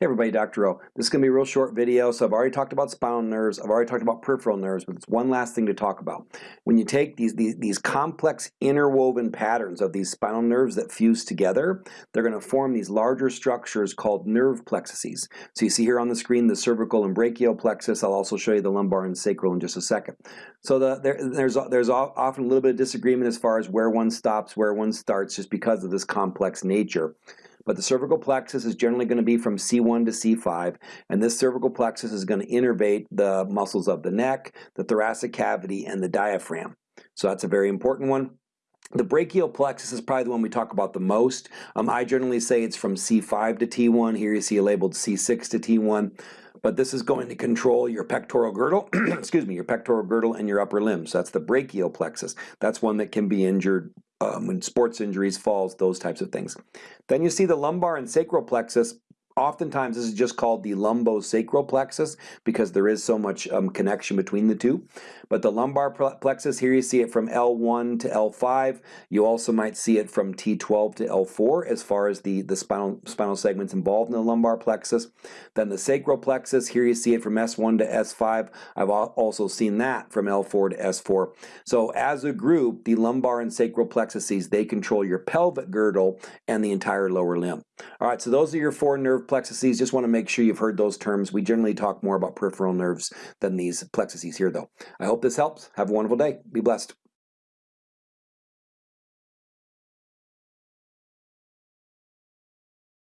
Hey everybody, Dr. O. This is going to be a real short video, so I've already talked about spinal nerves, I've already talked about peripheral nerves, but it's one last thing to talk about. When you take these, these, these complex interwoven patterns of these spinal nerves that fuse together, they're going to form these larger structures called nerve plexuses. So you see here on the screen the cervical and brachial plexus, I'll also show you the lumbar and sacral in just a second. So the, there, there's, there's often a little bit of disagreement as far as where one stops, where one starts, just because of this complex nature. But the cervical plexus is generally going to be from C1 to C5, and this cervical plexus is going to innervate the muscles of the neck, the thoracic cavity, and the diaphragm. So that's a very important one. The brachial plexus is probably the one we talk about the most. Um, I generally say it's from C5 to T1. Here you see labeled C6 to T1 but this is going to control your pectoral girdle, excuse me, your pectoral girdle and your upper limbs. So that's the brachial plexus. That's one that can be injured um, when sports injuries, falls, those types of things. Then you see the lumbar and sacral plexus. Oftentimes this is just called the lumbosacral plexus because there is so much um, connection between the two. But the lumbar plexus, here you see it from L1 to L5. You also might see it from T12 to L4 as far as the, the spinal, spinal segments involved in the lumbar plexus. Then the sacral plexus, here you see it from S1 to S5. I've also seen that from L4 to S4. So as a group, the lumbar and sacral plexuses, they control your pelvic girdle and the entire lower limb. All right, so those are your four nerve plexuses. Just want to make sure you've heard those terms. We generally talk more about peripheral nerves than these plexuses here though. I hope this helps. Have a wonderful day. Be blessed.